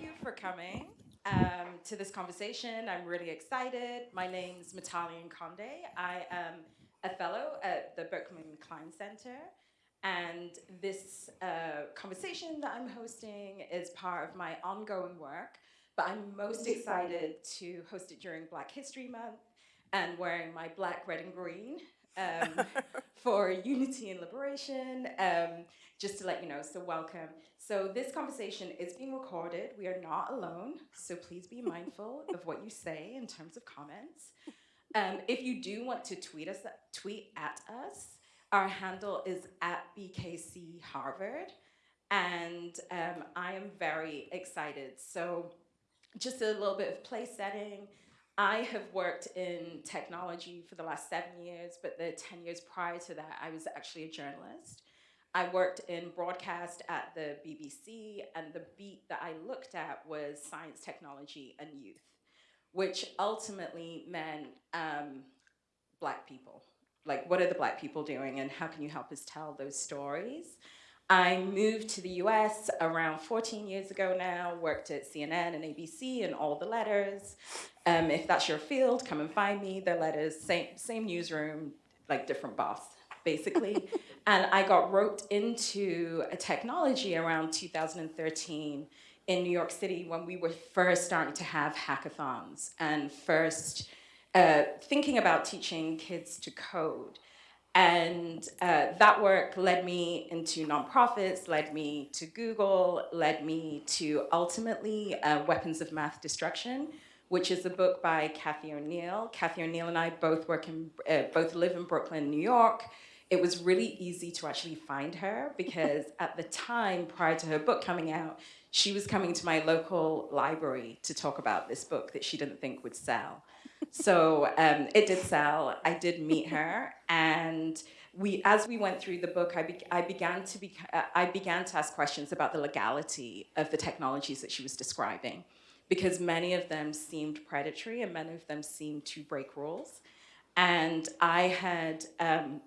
you for coming um, to this conversation. I'm really excited. My name's Mutale Nkonde. I am a fellow at the Berkman Klein Center. And this uh, conversation that I'm hosting is part of my ongoing work, but I'm most excited to host it during Black History Month and wearing my black, red, and green um, for unity and liberation. Um, just to let you know, so welcome. So this conversation is being recorded. We are not alone, so please be mindful of what you say in terms of comments. Um, if you do want to tweet us, tweet at us, our handle is at BKC Harvard, and um, I am very excited. So just a little bit of place setting. I have worked in technology for the last seven years, but the 10 years prior to that, I was actually a journalist. I worked in broadcast at the BBC, and the beat that I looked at was science, technology, and youth, which ultimately meant um, black people. Like, what are the black people doing, and how can you help us tell those stories? I moved to the US around 14 years ago now, worked at CNN and ABC and all the letters. Um, if that's your field, come and find me. The letters, same, same newsroom, like different boss basically. and I got roped into a technology around 2013 in New York City when we were first starting to have hackathons and first uh, thinking about teaching kids to code. And uh, that work led me into nonprofits, led me to Google, led me to ultimately uh, Weapons of Math Destruction, which is a book by Cathy O'Neil. Cathy O'Neil and I both work in, uh, both live in Brooklyn, New York it was really easy to actually find her because at the time prior to her book coming out, she was coming to my local library to talk about this book that she didn't think would sell. So um, it did sell. I did meet her, and we, as we went through the book, I, be, I began to be, uh, I began to ask questions about the legality of the technologies that she was describing, because many of them seemed predatory and many of them seemed to break rules. And I had um,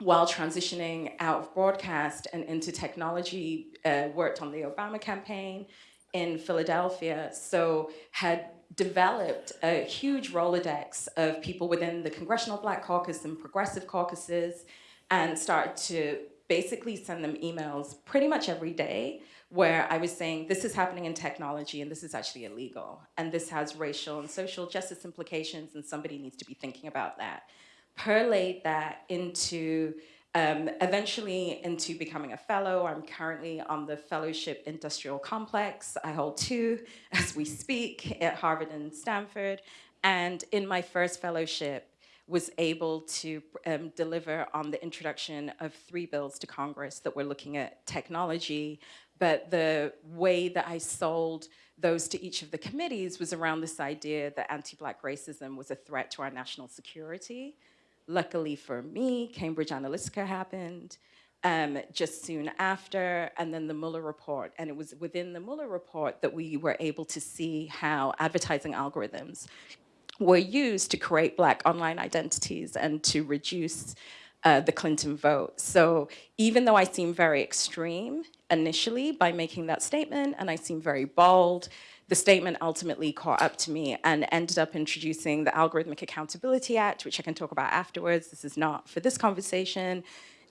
while transitioning out of broadcast and into technology, uh, worked on the Obama campaign in Philadelphia, so had developed a huge Rolodex of people within the Congressional Black Caucus and Progressive Caucuses and started to basically send them emails pretty much every day where I was saying, this is happening in technology and this is actually illegal. And this has racial and social justice implications and somebody needs to be thinking about that perlate that into um, eventually into becoming a fellow. I'm currently on the Fellowship Industrial Complex. I hold two as we speak at Harvard and Stanford. And in my first fellowship, was able to um, deliver on the introduction of three bills to Congress that were looking at technology. But the way that I sold those to each of the committees was around this idea that anti-Black racism was a threat to our national security. Luckily for me, Cambridge Analytica happened um, just soon after, and then the Mueller report. And it was within the Mueller report that we were able to see how advertising algorithms were used to create black online identities and to reduce uh, the Clinton vote. So even though I seem very extreme initially by making that statement, and I seem very bold, the statement ultimately caught up to me and ended up introducing the Algorithmic Accountability Act, which I can talk about afterwards. This is not for this conversation.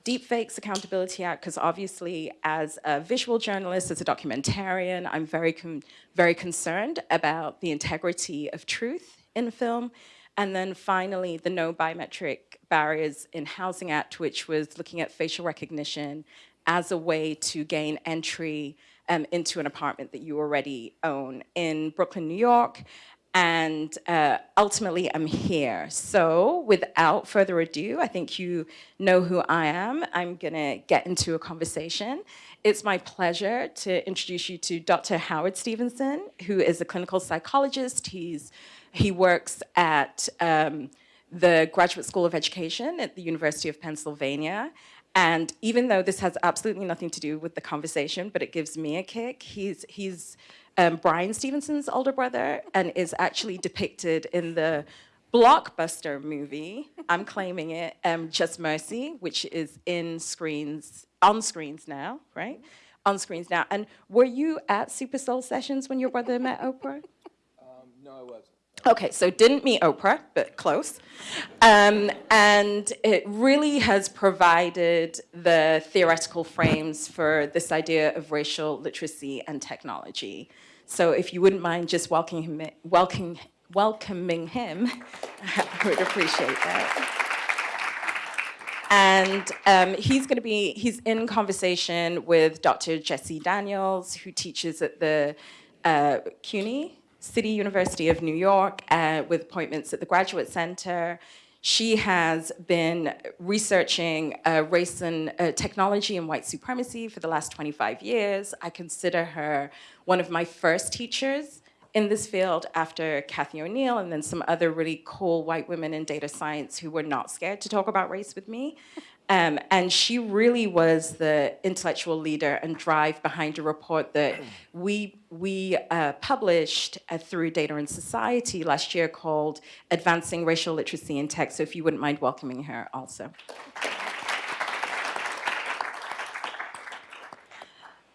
Deepfakes Accountability Act, because obviously as a visual journalist, as a documentarian, I'm very, con very concerned about the integrity of truth in film. And then finally, the No Biometric Barriers in Housing Act, which was looking at facial recognition as a way to gain entry um, into an apartment that you already own in Brooklyn, New York. And uh, ultimately, I'm here. So without further ado, I think you know who I am. I'm gonna get into a conversation. It's my pleasure to introduce you to Dr. Howard Stevenson, who is a clinical psychologist. He's, he works at um, the Graduate School of Education at the University of Pennsylvania. And even though this has absolutely nothing to do with the conversation, but it gives me a kick, he's, he's um, Bryan Stevenson's older brother and is actually depicted in the blockbuster movie, I'm claiming it, um, Just Mercy, which is in screens, on screens now, right? on screens now. And were you at Super Soul Sessions when your brother met Oprah? No, I wasn't. Okay, so didn't meet Oprah, but close. Um, and it really has provided the theoretical frames for this idea of racial literacy and technology. So if you wouldn't mind just welcoming him, welcoming, welcoming him, I would appreciate that. And um, he's going to be, he's in conversation with Dr. Jessie Daniels, who teaches at the uh, CUNY, City University of New York, uh, with appointments at the Graduate Center. She has been researching uh, race and uh, technology and white supremacy for the last 25 years. I consider her one of my first teachers in this field after Cathy O'Neil and then some other really cool white women in data science who were not scared to talk about race with me. Um, and she really was the intellectual leader and drive behind a report that we, we uh, published uh, through Data and Society last year called Advancing Racial Literacy in Tech. So if you wouldn't mind welcoming her also.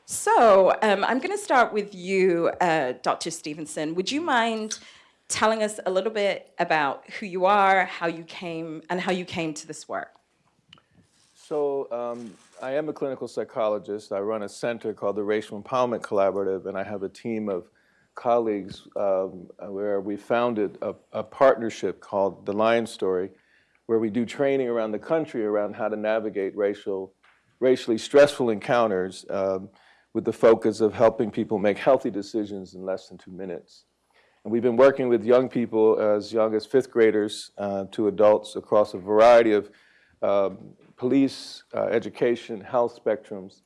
So um, I'm going to start with you, uh, Dr. Stevenson. Would you mind telling us a little bit about who you are, how you came, and how you came to this work? So um, I am a clinical psychologist. I run a center called the Racial Empowerment Collaborative, and I have a team of colleagues um, where we founded a, a partnership called The Lion Story, where we do training around the country around how to navigate racial, racially stressful encounters um, with the focus of helping people make healthy decisions in less than two minutes. And we've been working with young people as young as fifth graders uh, to adults across a variety of um, police, uh, education, health spectrums.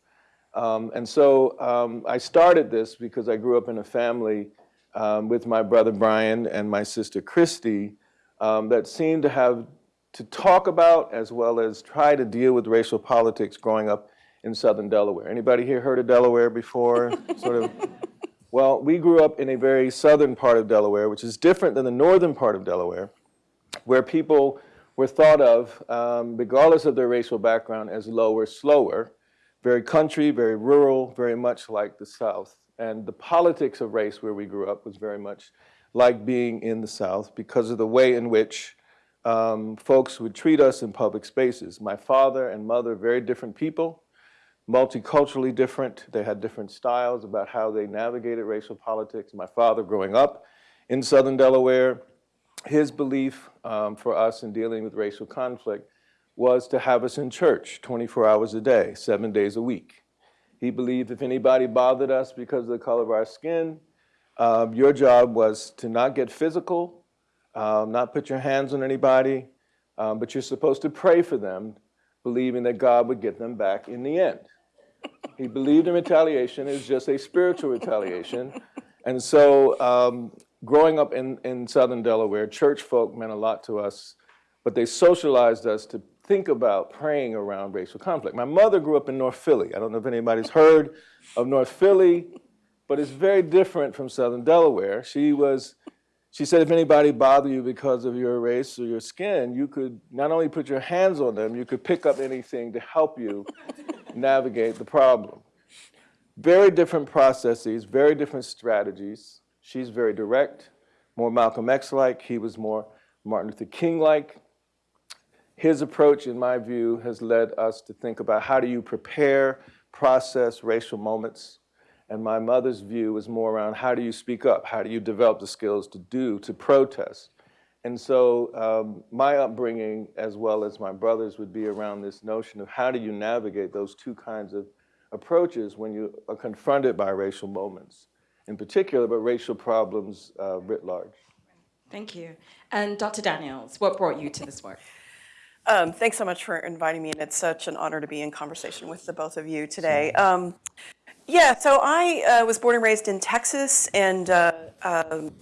Um, and so um, I started this because I grew up in a family um, with my brother Bryan and my sister Christy um, that seemed to have to talk about as well as try to deal with racial politics growing up in southern Delaware. Anybody here heard of Delaware before? sort of. Well, we grew up in a very southern part of Delaware, which is different than the northern part of Delaware, where people were thought of, um, regardless of their racial background, as lower, slower, very country, very rural, very much like the South. And the politics of race where we grew up was very much like being in the South because of the way in which um, folks would treat us in public spaces. My father and mother, very different people, multiculturally different. They had different styles about how they navigated racial politics. My father growing up in Southern Delaware, his belief um, for us in dealing with racial conflict was to have us in church 24 hours a day, seven days a week. He believed if anybody bothered us because of the color of our skin, um, your job was to not get physical, um, not put your hands on anybody, um, but you're supposed to pray for them, believing that God would get them back in the end. He believed in retaliation. Was just a spiritual retaliation. And so um, growing up in, in southern Delaware, church folk meant a lot to us, but they socialized us to think about praying around racial conflict. My mother grew up in North Philly. I don't know if anybody's heard of North Philly, but it's very different from southern Delaware. She was, she said if anybody bothered you because of your race or your skin, you could not only put your hands on them, you could pick up anything to help you navigate the problem. Very different processes, very different strategies. She's very direct, more Malcolm X-like. He was more Martin Luther King-like. His approach, in my view, has led us to think about how do you prepare, process racial moments. And my mother's view was more around how do you speak up? How do you develop the skills to do, to protest? And so um, my upbringing, as well as my brother's, would be around this notion of how do you navigate those two kinds of approaches when you are confronted by racial moments in particular, but racial problems uh, writ large. Thank you. And Dr. Daniels, what brought you to this work? Um, thanks so much for inviting me, and it's such an honor to be in conversation with the both of you today. Um, yeah, so I uh, was born and raised in Texas and uh, um,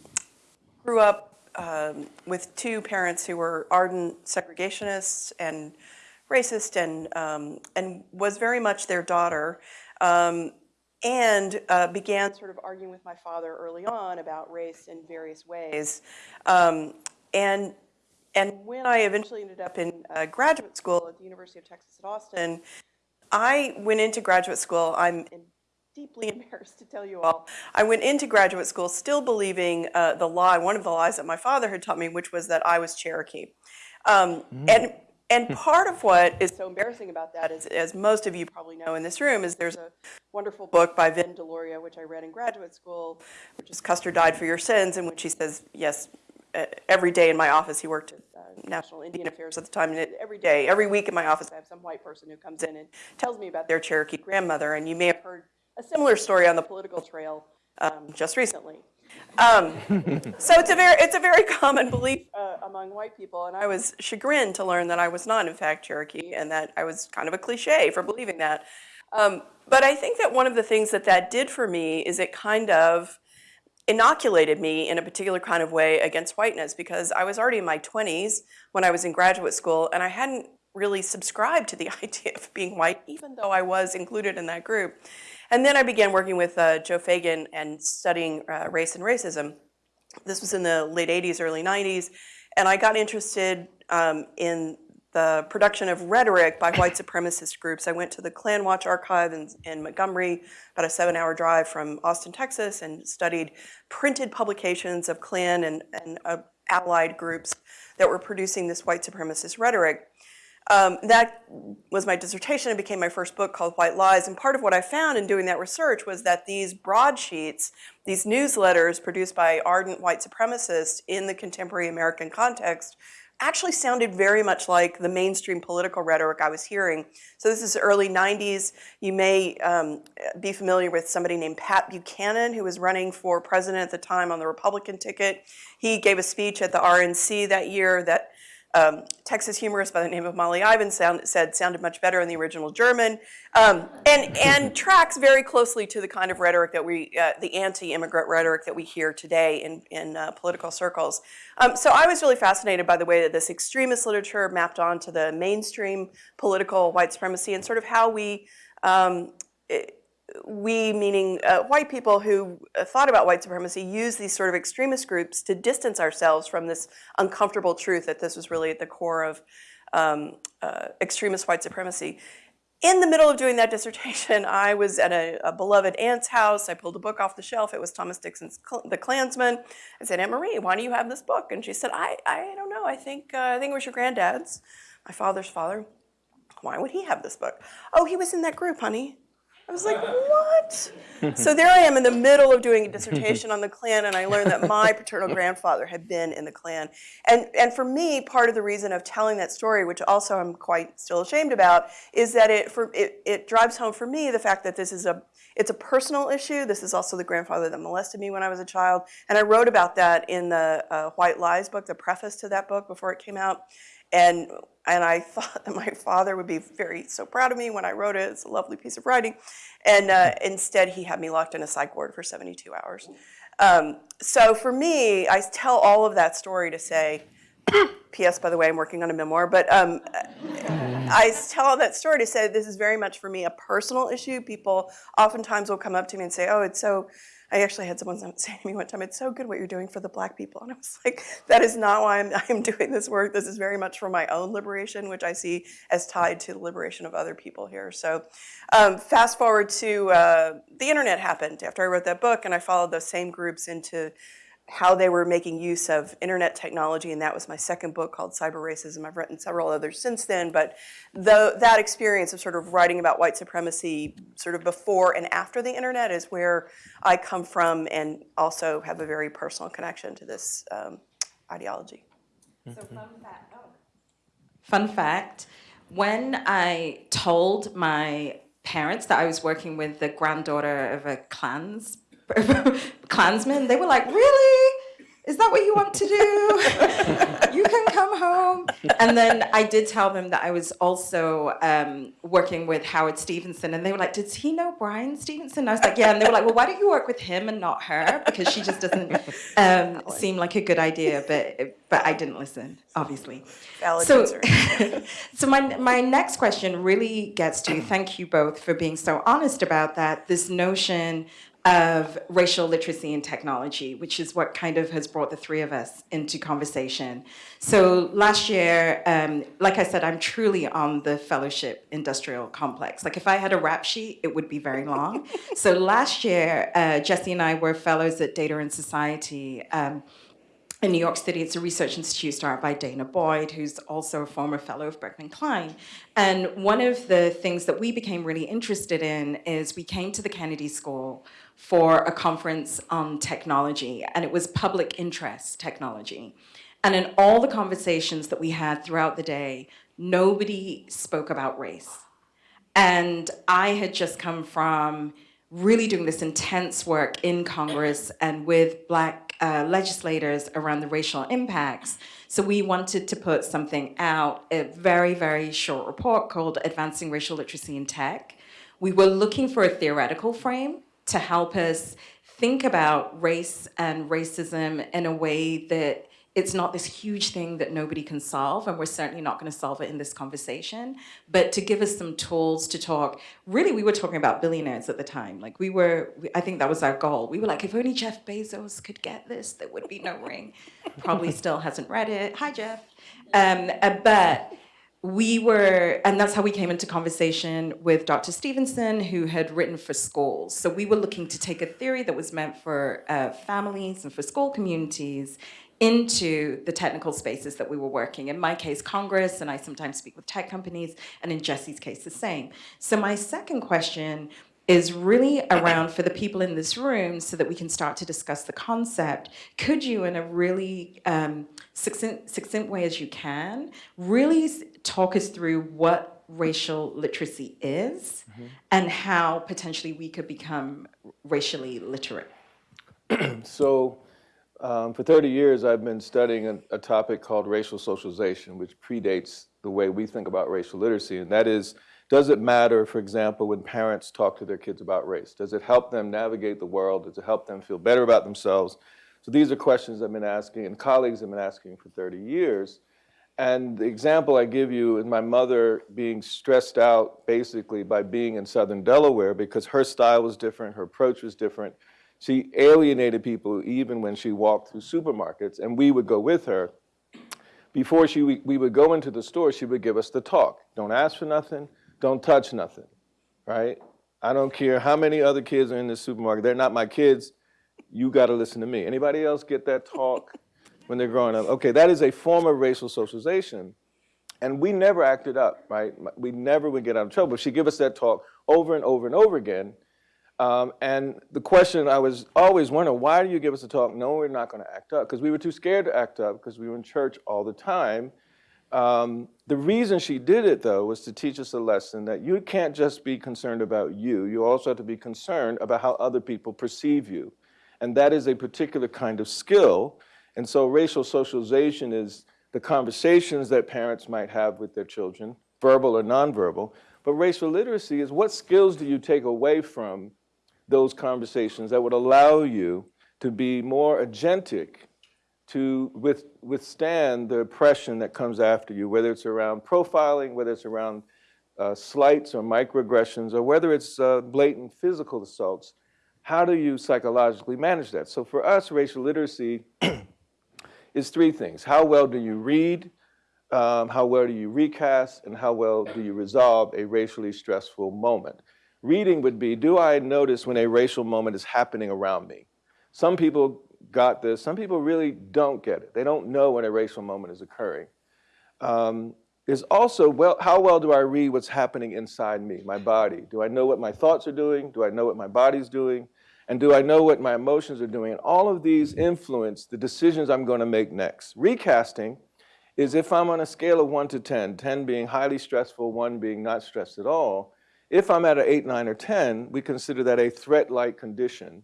grew up um, with two parents who were ardent segregationists and racist and, um, and was very much their daughter. Um, and uh, began sort of arguing with my father early on about race in various ways. Um, and, and when I eventually ended up in uh, graduate school at the University of Texas at Austin, I went into graduate school, I'm deeply embarrassed to tell you all. I went into graduate school still believing uh, the lie, one of the lies that my father had taught me, which was that I was Cherokee. Um, And and part of what is so embarrassing about that is, as most of you probably know in this room, is there's a wonderful book by Vine Deloria, which I read in graduate school, which is Custer Died for Your Sins, in which he says, yes, every day in my office, he worked at uh, National Indian Affairs at the time, and every day, every week in my office, I have some white person who comes in and tells me about their Cherokee grandmother, and you may have heard a similar story on the political trail um, just recently. Um, so it's a very, it's a very common belief uh, among white people, and I was chagrined to learn that I was not, in fact, Cherokee, and that I was kind of a cliche for believing that. Um, but I think that one of the things that that did for me is it kind of inoculated me in a particular kind of way against whiteness because I was already in my 20s when I was in graduate school, and I hadn't really subscribed to the idea of being white, even though I was included in that group. And then I began working with uh, Joe Feagin and studying uh, race and racism. This was in the late 80s, early 90s, and I got interested um, in the production of rhetoric by white supremacist groups. I went to the Klan Watch Archive in, in Montgomery, about a seven hour drive from Austin, Texas, and studied printed publications of Klan and, and uh, allied groups that were producing this white supremacist rhetoric. Um, that was my dissertation. It became my first book called White Lies. And part of what I found in doing that research was that these broadsheets, these newsletters produced by ardent white supremacists in the contemporary American context, actually sounded very much like the mainstream political rhetoric I was hearing. So this is early 90s. You may um, be familiar with somebody named Pat Buchanan, who was running for president at the time on the Republican ticket. He gave a speech at the RNC that year that um, Texas humorist by the name of Molly Ivins sound, said sounded much better in the original German, um, and and tracks very closely to the kind of rhetoric that we, uh, the anti-immigrant rhetoric that we hear today in in uh, political circles. Um, so I was really fascinated by the way that this extremist literature mapped onto the mainstream political white supremacy and sort of how we. Um, it, we, meaning uh, white people who uh, thought about white supremacy, use these sort of extremist groups to distance ourselves from this uncomfortable truth that this was really at the core of um, uh, extremist white supremacy. In the middle of doing that dissertation, I was at a, a, beloved aunt's house. I pulled a book off the shelf. It was Thomas Dixon's The Klansman. I said, Aunt Marie, why do you have this book? And she said, I, I don't know. I think, uh, I think it was your granddad's, my father's father. Why would he have this book? Oh, he was in that group, honey. I was like, what? so there I am in the middle of doing a dissertation on the Klan, and I learned that my paternal grandfather had been in the Klan. And, and for me, part of the reason of telling that story, which also I'm quite still ashamed about, is that it, for, it, it drives home for me the fact that this is a, it's a personal issue. This is also the grandfather that molested me when I was a child. And I wrote about that in the uh, White Lies book, the preface to that book before it came out. And, and I thought that my father would be very so proud of me when I wrote it. It's a lovely piece of writing. And uh, instead, he had me locked in a psych ward for 72 hours. Um, so for me, I tell all of that story to say, P.S. By the way, I'm working on a memoir, but um, I tell all that story to say this is very much for me a personal issue. People oftentimes will come up to me and say, "Oh, it's so I actually had someone say to me one time, it's so good what you're doing for the black people. And I was like, that is not why I'm, I'm doing this work. This is very much for my own liberation, which I see as tied to the liberation of other people here. So um, fast forward to uh, the internet happened after I wrote that book and I followed those same groups into how they were making use of internet technology, and that was my second book called Cyber Racism. I've written several others since then, but the, that experience of sort of writing about white supremacy sort of before and after the internet is where I come from and also have a very personal connection to this um, ideology. So fun fact, oh. fun fact, when I told my parents that I was working with the granddaughter of a clans Klansmen, they were like, really? Is that what you want to do? you can come home. And then I did tell them that I was also um, working with Howard Stevenson, and they were like, "Does he know Bryan Stevenson?" I was like, "Yeah." And they were like, "Well, why don't you work with him and not her? Because she just doesn't um, seem like a good idea." But but I didn't listen, obviously. Valid so, so my my next question really gets to thank you both for being so honest about that. This notion of racial literacy and technology, which is what kind of has brought the three of us into conversation. So last year, um, like I said, I'm truly on the fellowship industrial complex. Like if I had a rap sheet, it would be very long. so last year, uh, Jessie and I were fellows at Data and Society. Um, in New York City, it's a research institute started by Dana Boyd, who's also a former fellow of Berkman Klein. And one of the things that we became really interested in is we came to the Kennedy School for a conference on technology, and it was public interest technology. And in all the conversations that we had throughout the day, nobody spoke about race. And I had just come from really doing this intense work in Congress and with black uh, legislators around the racial impacts. So we wanted to put something out, a very, very short report called Advancing Racial Literacy in Tech. We were looking for a theoretical frame to help us think about race and racism in a way that it's not this huge thing that nobody can solve, and we're certainly not going to solve it in this conversation, but to give us some tools to talk. Really, we were talking about billionaires at the time. Like we were, I think that was our goal. We were like, if only Jeff Bezos could get this, there would be no ring. Probably still hasn't read it. Hi, Jeff. Um, uh, but we were, and that's how we came into conversation with Dr. Stevenson, who had written for schools. So we were looking to take a theory that was meant for uh, families and for school communities into the technical spaces that we were working. In my case, Congress, and I sometimes speak with tech companies, and in Jessie's case, the same. So my second question is really around for the people in this room so that we can start to discuss the concept. Could you, in a really um, succinct, succinct way as you can, really talk us through what racial literacy is mm -hmm. and how potentially we could become racially literate? so um, for 30 years, I've been studying a, a, topic called racial socialization, which predates the way we think about racial literacy. And that is, does it matter, for example, when parents talk to their kids about race? Does it help them navigate the world? Does it help them feel better about themselves? So these are questions I've been asking and colleagues have been asking for 30 years. And the example I give you is my mother being stressed out basically by being in Southern Delaware because her style was different, her approach was different, she alienated people even when she walked through supermarkets, and we would go with her. Before she, we, we would go into the store, she would give us the talk. Don't ask for nothing, don't touch nothing, right? I don't care how many other kids are in this supermarket. They're not my kids. You got to listen to me. Anybody else get that talk when they're growing up? Okay, that is a form of racial socialization. And we never acted up, right? We never would get out of trouble. She'd give us that talk over and over and over again. Um, and the question I was always wondering, why do you give us a talk? No, we're not going to act up. Because we were too scared to act up because we were in church all the time. Um, the reason she did it, though, was to teach us a lesson that you can't just be concerned about you. You also have to be concerned about how other people perceive you. And that is a particular kind of skill. And so racial socialization is the conversations that parents might have with their children, verbal or nonverbal. But racial literacy is what skills do you take away from those conversations that would allow you to be more agentic to with, withstand the oppression that comes after you, whether it's around profiling, whether it's around uh, slights or microaggressions, or whether it's uh, blatant physical assaults. How do you psychologically manage that? So for us, racial literacy is three things. How well do you read? Um, how well do you recast? And how well do you resolve a racially stressful moment? Reading would be, do I notice when a racial moment is happening around me? Some people got this. Some people really don't get it. They don't know when a racial moment is occurring. Um, there's also, well, how well do I read what's happening inside me, my body? Do I know what my thoughts are doing? Do I know what my body's doing? And do I know what my emotions are doing? And all of these influence the decisions I'm going to make next. Recasting is if I'm on a scale of 1 to 10, 10 being highly stressful, 1 being not stressed at all, if I'm at an 8, 9, or 10, we consider that a threat-like condition.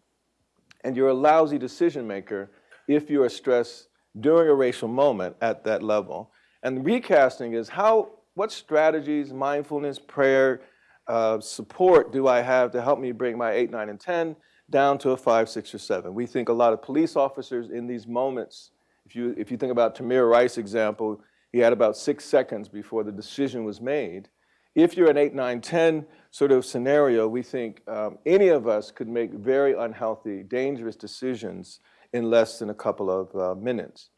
And you're a lousy decision maker if you are stressed during a racial moment at that level. And recasting is how, what strategies, mindfulness, prayer, uh, support do I have to help me bring my 8, 9, and 10 down to a 5, 6, or 7? We think a lot of police officers in these moments, if you, if you think about Tamir Rice example, he had about six seconds before the decision was made if you're an 8, 9, 10 sort of scenario, we think um, any of us could make very unhealthy, dangerous decisions in less than a couple of uh, minutes.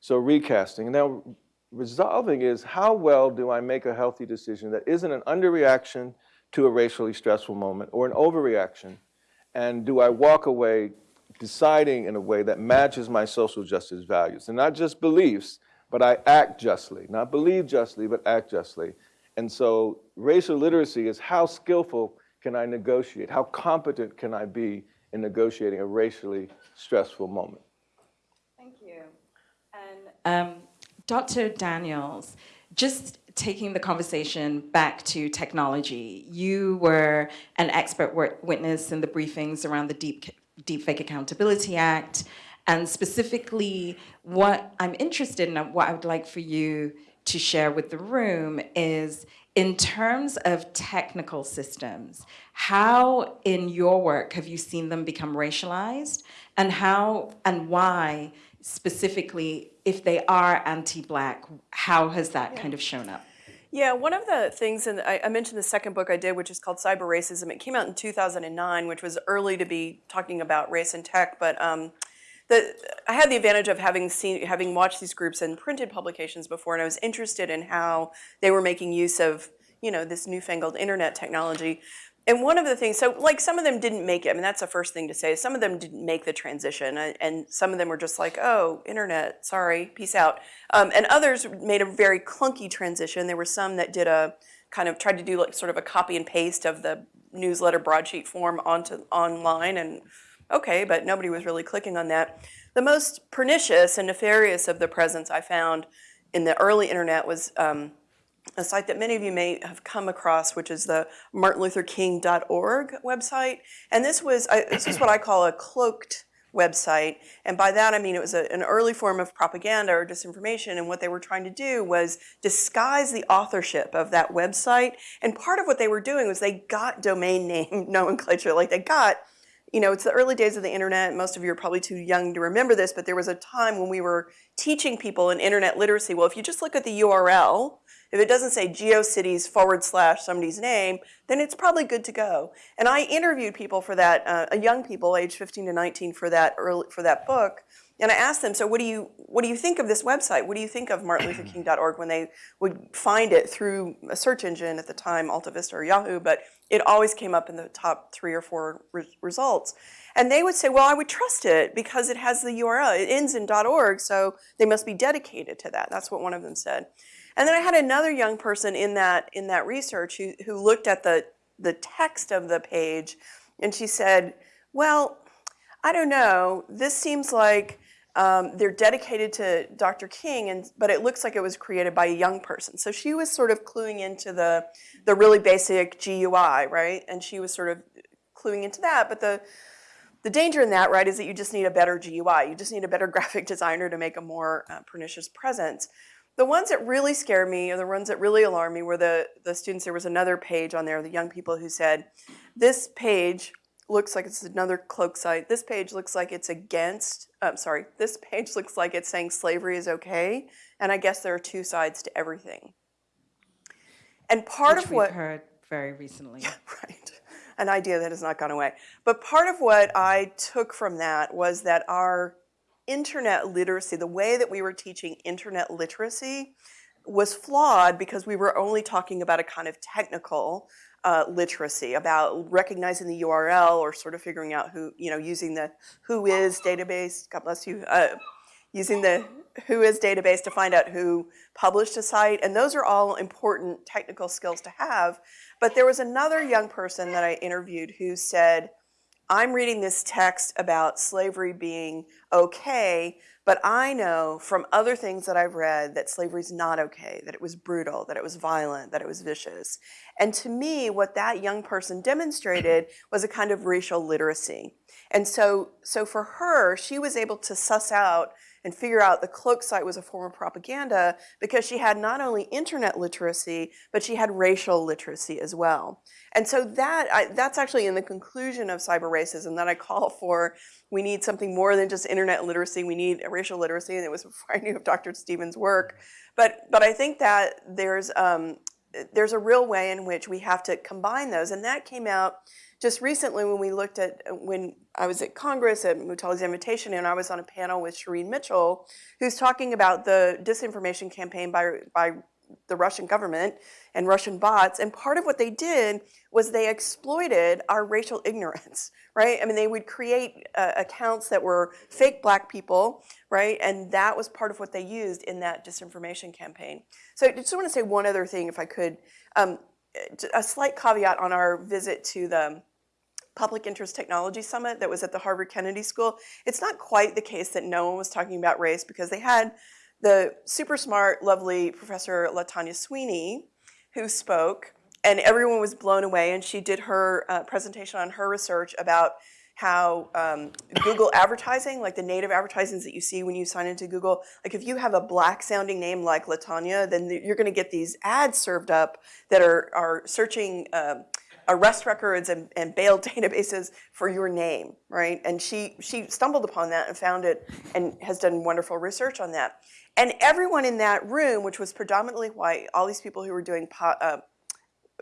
So recasting. Now, resolving is how well do I make a healthy decision that isn't an underreaction to a racially stressful moment or an overreaction? And do I walk away deciding in a way that matches my social justice values? And not just beliefs, but I act justly. Not believe justly, but act justly. And so racial literacy is how skillful can I negotiate? How competent can I be in negotiating a racially stressful moment? Thank you. And um, Dr. Daniels, just taking the conversation back to technology, you were an expert witness in the briefings around the Deep, Deepfake Accountability Act, and specifically what I'm interested in and what I would like for you to share with the room is in terms of technical systems, how in your work have you seen them become racialized and how and why specifically, if they are anti-black, how has that kind of shown up? Yeah, one of the things, and I, I, mentioned the second book I did, which is called Cyber Racism. It came out in 2009, which was early to be talking about race and tech, but um, the, I had the advantage of having seen, having watched these groups in printed publications before, and I was interested in how they were making use of, you know, this newfangled internet technology. And one of the things, so like some of them didn't make it. I mean, that's the first thing to say. Some of them didn't make the transition, and some of them were just like, "Oh, internet, sorry, peace out." Um, and others made a very clunky transition. There were some that did a kind of tried to do like sort of a copy and paste of the newsletter broadsheet form onto online, and okay, but nobody was really clicking on that. The most pernicious and nefarious of the presence I found in the early internet was um, a site that many of you may have come across, which is the martinlutherking.org website. And this was, this is what I call a cloaked website. And by that, I mean it was a, an early form of propaganda or disinformation. And what they were trying to do was disguise the authorship of that website. And part of what they were doing was they got domain name nomenclature, like they got you know, it's the early days of the internet. Most of you are probably too young to remember this, but there was a time when we were teaching people in internet literacy. Well, if you just look at the URL, if it doesn't say GeoCities forward slash somebody's name, then it's probably good to go. And I interviewed people for that, uh, young people, age 15 to 19, for that early, for that book. And I asked them, so what do you what do you think of this website? What do you think of martinlutherking.org when they would find it through a search engine at the time, AltaVista or Yahoo, but it always came up in the top three or four re results. And they would say, well, I would trust it because it has the URL. It ends in .org, so they must be dedicated to that. That's what one of them said. And then I had another young person in that in that research who, who looked at the, the text of the page and she said, well, I don't know, this seems like um, they're dedicated to Dr. King, and but it looks like it was created by a young person. So she was sort of cluing into the the really basic GUI, right? And she was sort of cluing into that. But the the danger in that, right, is that you just need a better GUI. You just need a better graphic designer to make a more uh, pernicious presence. The ones that really scared me, or the ones that really alarmed me, were the the students. There was another page on there, the young people who said, "This page looks like it's another cloak site. This page looks like it's against, I'm sorry, this page looks like it's saying slavery is okay. And I guess there are two sides to everything. And part Which of what- we've heard very recently. Yeah, right. An idea that has not gone away. But part of what I took from that was that our internet literacy, the way that we were teaching internet literacy was flawed because we were only talking about a kind of technical uh, literacy about recognizing the URL or sort of figuring out who, you know, using the who is database, God bless you, uh, using the WHOIS database to find out who published a site. And those are all important technical skills to have. But there was another young person that I interviewed who said, I'm reading this text about slavery being okay, but I know from other things that I've read that slavery is not okay, that it was brutal, that it was violent, that it was vicious. And to me, what that young person demonstrated was a kind of racial literacy. And so, so for her, she was able to suss out and figure out the cloak site was a form of propaganda because she had not only internet literacy, but she had racial literacy as well. And so that I, that's actually in the conclusion of cyber racism that I call for. We need something more than just internet literacy. We need racial literacy, and it was before I knew of Dr. Stevens' work. But but I think that there's um, there's a real way in which we have to combine those. And that came out just recently when we looked at, when I was at Congress at Mutale's invitation and I was on a panel with Shireen Mitchell, who's talking about the disinformation campaign by, by the Russian government and Russian bots. And part of what they did was they exploited our racial ignorance, right? I mean, they would create uh, accounts that were fake black people, right? And that was part of what they used in that disinformation campaign. So I just want to say one other thing, if I could. Um, a slight caveat on our visit to the Public Interest Technology Summit that was at the Harvard Kennedy School. It's not quite the case that no one was talking about race because they had the super smart, lovely Professor LaTanya Sweeney who spoke and everyone was blown away and she did her uh, presentation on her research about how um, Google advertising, like the native advertisements that you see when you sign into Google, like if you have a black sounding name like Latanya, then you're gonna get these ads served up that are, are searching um, arrest records and, and bail databases for your name, right? And she, she stumbled upon that and found it and has done wonderful research on that. And everyone in that room, which was predominantly white, all these people who were doing uh,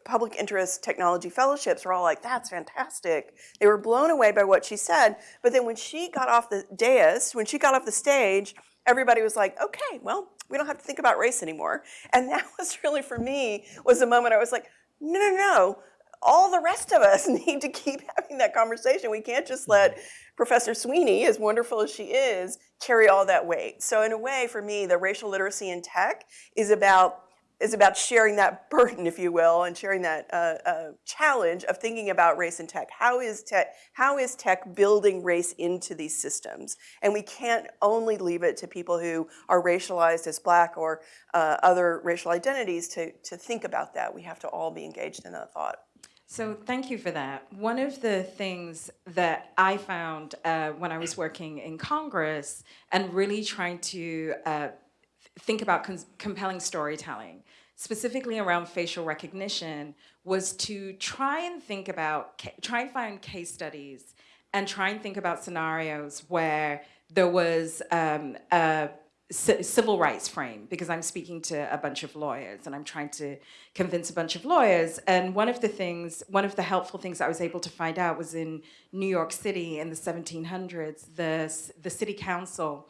public interest technology fellowships were all like, that's fantastic. They were blown away by what she said. But then when she got off the dais, when she got off the stage, everybody was like, okay, well, we don't have to think about race anymore. And that was really, for me, was the moment I was like, no, no, no. All the rest of us need to keep having that conversation. We can't just let Professor Sweeney, as wonderful as she is, carry all that weight. So in a way, for me, the racial literacy in tech is about is about sharing that burden, if you will, and sharing that uh, uh, challenge of thinking about race and tech. How is tech, how is tech building race into these systems? And we can't only leave it to people who are racialized as black or uh, other racial identities to, to think about that. We have to all be engaged in that thought. So thank you for that. One of the things that I found uh, when I was working in Congress and really trying to uh, think about compelling storytelling, specifically around facial recognition, was to try and think about, try and find case studies and try and think about scenarios where there was um, a civil rights frame because I'm speaking to a bunch of lawyers and I'm trying to convince a bunch of lawyers. And one of the things, one of the helpful things I was able to find out was in New York City in the 1700s, the, the city council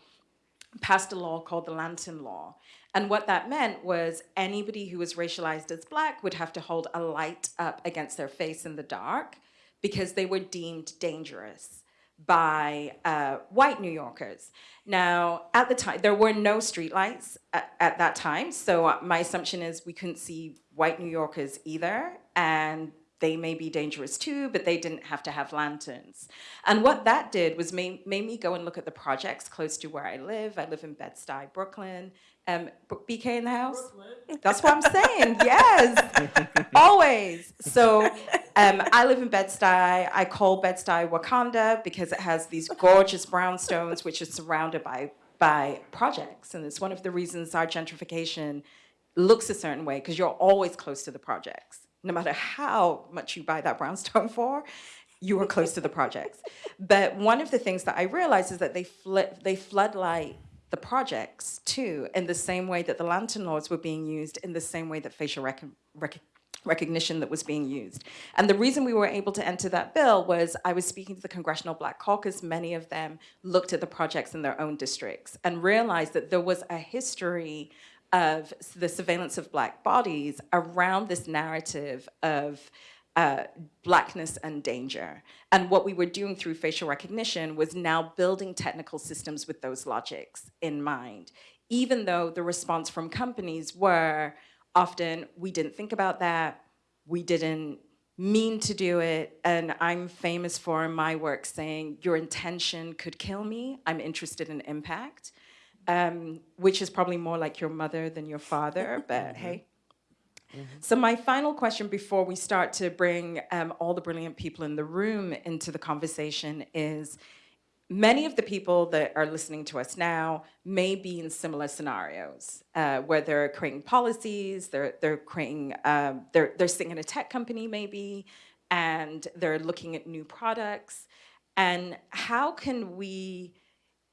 passed a law called the Lantern Law. And what that meant was anybody who was racialized as black would have to hold a light up against their face in the dark because they were deemed dangerous by uh, white New Yorkers. Now, at the time, there were no streetlights at, at that time, so my assumption is we couldn't see white New Yorkers either, and they may be dangerous too, but they didn't have to have lanterns. And what that did was made, made me go and look at the projects close to where I live. I live in Bed-Stuy, Brooklyn. Um, BK in the house? Brooklyn. That's what I'm saying, yes, always. So um, I live in Bed-Stuy. I call Bed-Stuy Wakanda because it has these gorgeous brownstones which are surrounded by, by projects. And it's one of the reasons our gentrification looks a certain way because you're always close to the projects no matter how much you buy that brownstone for, you are close to the projects. But one of the things that I realized is that they, flip, they floodlight the projects too, in the same way that the lantern laws were being used, in the same way that facial rec rec recognition that was being used. And the reason we were able to enter that bill was I was speaking to the Congressional Black Caucus, many of them looked at the projects in their own districts and realized that there was a history of the surveillance of black bodies around this narrative of uh, blackness and danger. And what we were doing through facial recognition was now building technical systems with those logics in mind, even though the response from companies were often, we didn't think about that, we didn't mean to do it, and I'm famous for in my work saying, your intention could kill me, I'm interested in impact um, which is probably more like your mother than your father, but hey. Mm -hmm. So my final question before we start to bring um, all the brilliant people in the room into the conversation is, many of the people that are listening to us now may be in similar scenarios uh, where they're creating policies, they're, they're creating, um, they're, they're sitting in a tech company maybe, and they're looking at new products. And how can we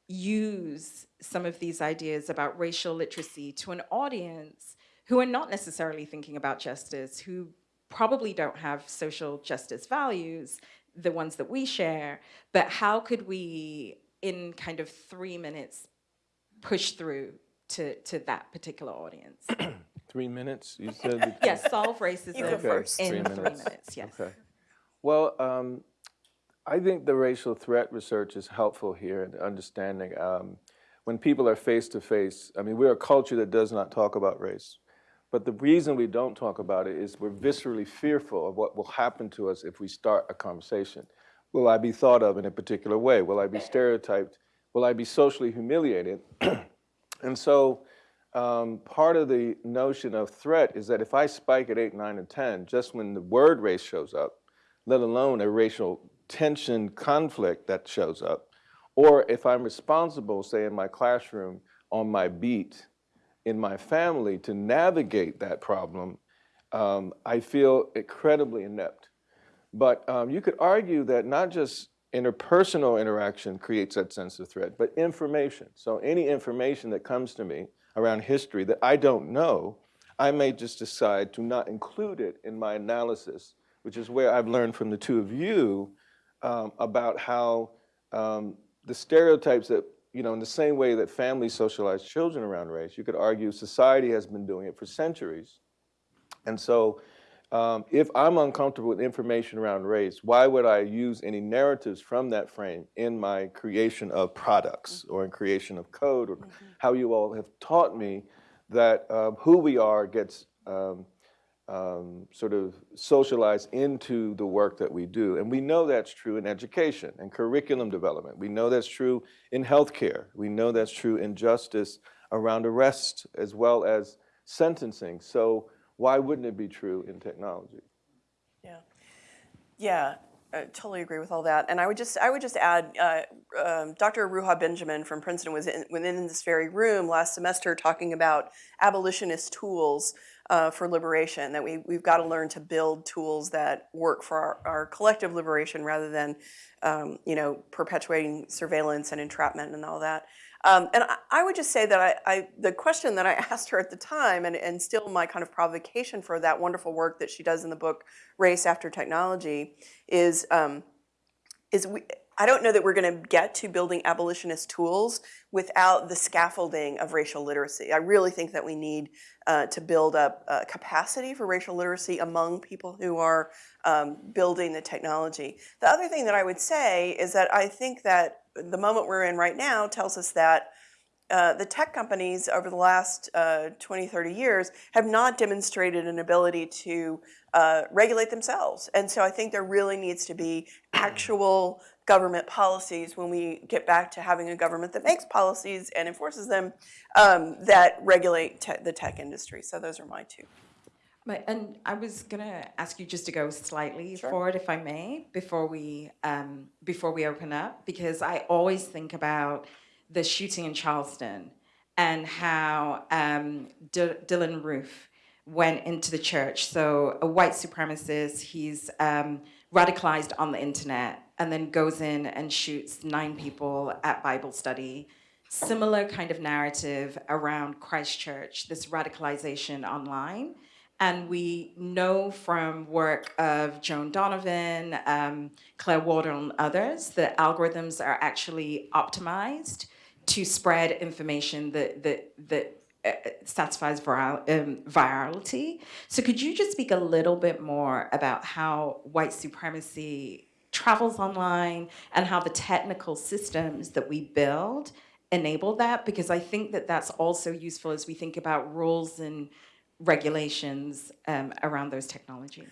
use some of these ideas about racial literacy to an audience who are not necessarily thinking about justice, who probably don't have social justice values, the ones that we share, but how could we, in kind of three minutes, push through to, to that particular audience? Three minutes, you said? yes, solve racism go first. in Three three minutes. minutes, yes. Okay. Well, um, I think the racial threat research is helpful here in understanding um, when people are face to face. I mean, we're a culture that does not talk about race. But the reason we don't talk about it is we're viscerally fearful of what will happen to us if we start a conversation. Will I be thought of in a particular way? Will I be stereotyped? Will I be socially humiliated? and so um, part of the notion of threat is that if I spike at 8, 9, and 10, just when the word race shows up, let alone a racial tension conflict that shows up, or if I'm responsible, say in my classroom, on my beat, in my family to navigate that problem, um, I feel incredibly inept. But um, you could argue that not just interpersonal interaction creates that sense of threat, but information. So any information that comes to me around history that I don't know, I may just decide to not include it in my analysis, which is where I've learned from the two of you um, about how um, the stereotypes that, you know, in the same way that families socialize children around race, you could argue society has been doing it for centuries. And so um, if I'm uncomfortable with information around race, why would I use any narratives from that frame in my creation of products or in creation of code or how you all have taught me that um, who we are gets um, um, sort of socialized into the work that we do. And we know that's true in education and curriculum development. We know that's true in healthcare. We know that's true in justice around arrest as well as sentencing. So why wouldn't it be true in technology? Yeah, yeah, I totally agree with all that. And I would just, I would just add, uh, um, Dr. Ruha Benjamin from Princeton was in, within this very room last semester talking about abolitionist tools uh, for liberation. That we we've got to learn to build tools that work for our, our collective liberation rather than, um, you know, perpetuating surveillance and entrapment and all that. Um, and I, I would just say that I, I, the question that I asked her at the time, and, and still my kind of provocation for that wonderful work that she does in the book Race After Technology, is um, is we. I don't know that we're going to get to building abolitionist tools without the scaffolding of racial literacy. I really think that we need uh, to build up uh, capacity for racial literacy among people who are um, building the technology. The other thing that I would say is that I think that the moment we're in right now tells us that uh, the tech companies over the last uh, 20, 30 years have not demonstrated an ability to uh, regulate themselves. And so I think there really needs to be actual government policies when we get back to having a government that makes policies and enforces them um, that regulate te the tech industry. So those are my two. And I was gonna ask you just to go slightly forward, if I may, before we um, before we open up, because I always think about the shooting in Charleston and how um, Dylann Roof went into the church. So a white supremacist, he's um, radicalized on the internet, and then goes in and shoots nine people at Bible study. Similar kind of narrative around Christchurch, this radicalization online. And we know from work of Joan Donovan, um, Claire Wardle, and others that algorithms are actually optimized to spread information that, that, that uh, satisfies viral, um, virality. So could you just speak a little bit more about how white supremacy travels online and how the technical systems that we build enable that? Because I think that that's also useful as we think about rules and regulations um, around those technology.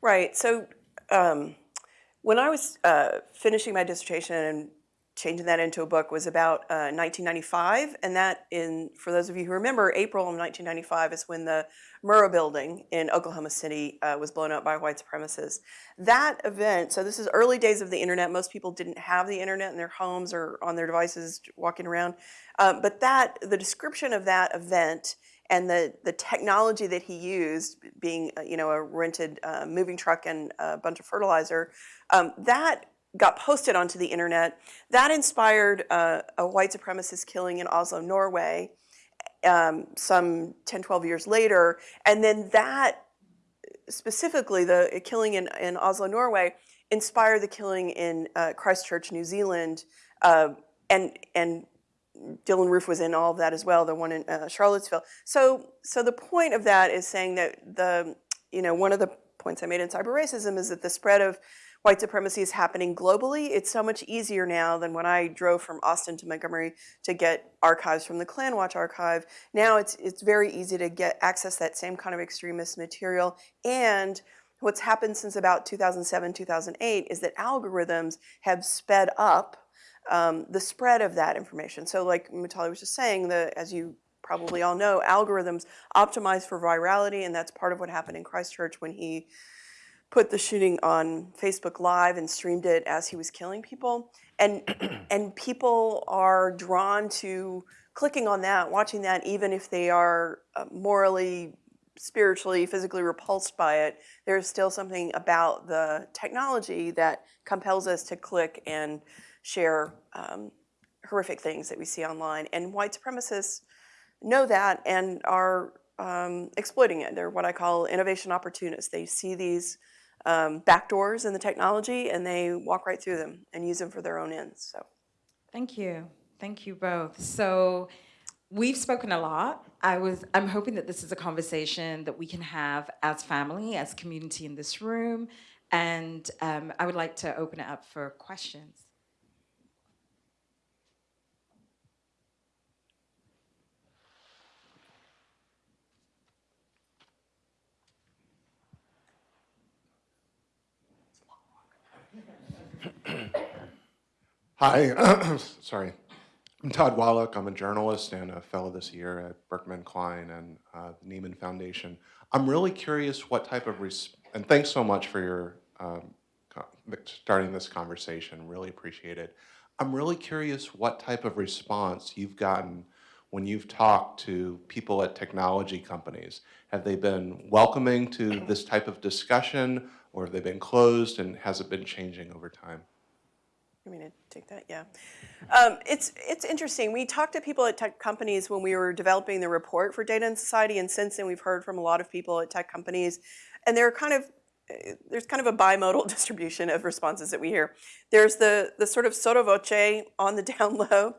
Right. So um, when I was uh, finishing my dissertation and changing that into a book was about uh, 1995, and that in for those of you who remember, April of 1995 is when the Murrah building in Oklahoma City uh, was blown up by white supremacists. That event, so this is early days of the internet. Most people didn't have the internet in their homes or on their devices walking around, uh, but that the description of that event and the, the technology that he used, being uh, you know a rented uh, moving truck and a bunch of fertilizer, um, that got posted onto the internet. That inspired uh, a white supremacist killing in Oslo, Norway. um, some 10, 12 years later. And then that, specifically the killing in, in Oslo, Norway, inspired the killing in uh, Christchurch, New Zealand. Uh, and, and Dylann Roof was in all of that as well, the one in uh, Charlottesville. So, so the point of that is saying that the, you know, one of the points I made in cyber racism is that the spread of white supremacy is happening globally. It's so much easier now than when I drove from Austin to Montgomery to get archives from the Klanwatch archive. Now it's it's very easy to get access that same kind of extremist material. And what's happened since about 2007, 2008 is that algorithms have sped up um, the spread of that information. So like Mutale was just saying, the, as you probably all know, algorithms optimize for virality, and that's part of what happened in Christchurch when he put the shooting on Facebook Live and streamed it as he was killing people. And, and people are drawn to clicking on that, watching that, even if they are uh, morally, spiritually, physically repulsed by it. There's still something about the technology that compels us to click and share um, horrific things that we see online. And white supremacists know that and are um, exploiting it. They're what I call innovation opportunists. They see these um, backdoors in the technology and they walk right through them and use them for their own ends. So, Thank you. Thank you both. So we've spoken a lot. I was I'm hoping that this is a conversation that we can have as family, as community in this room. And um, I would like to open it up for questions. Hi, sorry. I'm Todd Wallack. I'm a journalist and a fellow this year at Berkman Klein and uh, the Nieman Foundation. I'm really curious what type of, and thanks so much for your um, starting this conversation. Really appreciate it. I'm really curious what type of response you've gotten when you've talked to people at technology companies. Have they been welcoming to this type of discussion, or have they been closed, and has it been changing over time? you mean to take that? Yeah. Um, it's, it's interesting. We talked to people at tech companies when we were developing the report for Data and Society, and since then we've heard from a lot of people at tech companies, and they're kind of there's kind of a bimodal distribution of responses that we hear. There's the, the sort of sotto voce on the down low.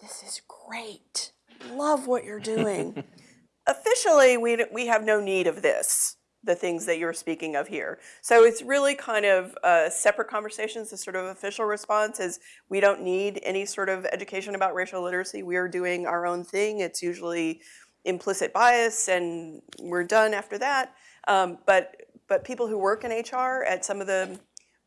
This is great. Love what you're doing. Officially, we, we have no need of this, the things that you're speaking of here. So it's really kind of uh, separate conversations. The sort of official response is we don't need any sort of education about racial literacy. We are doing our own thing. It's usually implicit bias and we're done after that. Um, but but people who work in HR at some of the